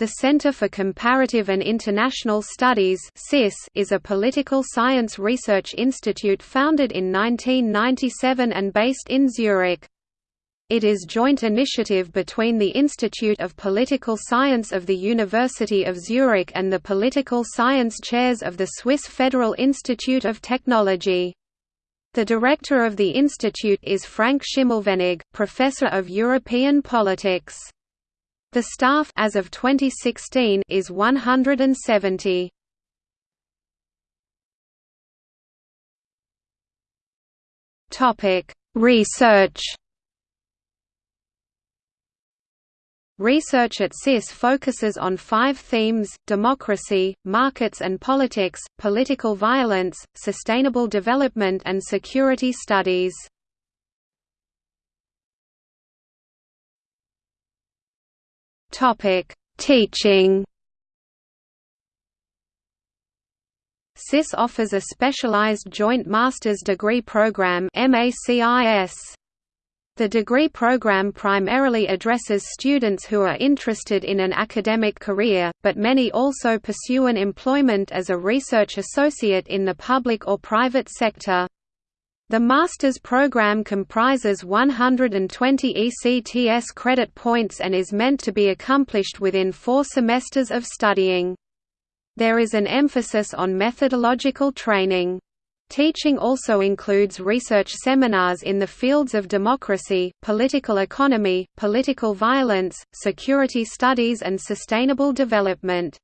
The Center for Comparative and International Studies is a political science research institute founded in 1997 and based in Zurich. It is joint initiative between the Institute of Political Science of the University of Zurich and the Political Science Chairs of the Swiss Federal Institute of Technology. The director of the institute is Frank Schimmelfennig, professor of European politics. The staff as of 2016 is 170. Topic: Research. Research at CIS focuses on five themes, democracy, markets and politics, political violence, sustainable development and security studies. Topic: Teaching. CIS offers a specialized joint master's degree program MACIS. The degree program primarily addresses students who are interested in an academic career, but many also pursue an employment as a research associate in the public or private sector. The master's program comprises 120 ECTS credit points and is meant to be accomplished within four semesters of studying. There is an emphasis on methodological training. Teaching also includes research seminars in the fields of democracy, political economy, political violence, security studies and sustainable development.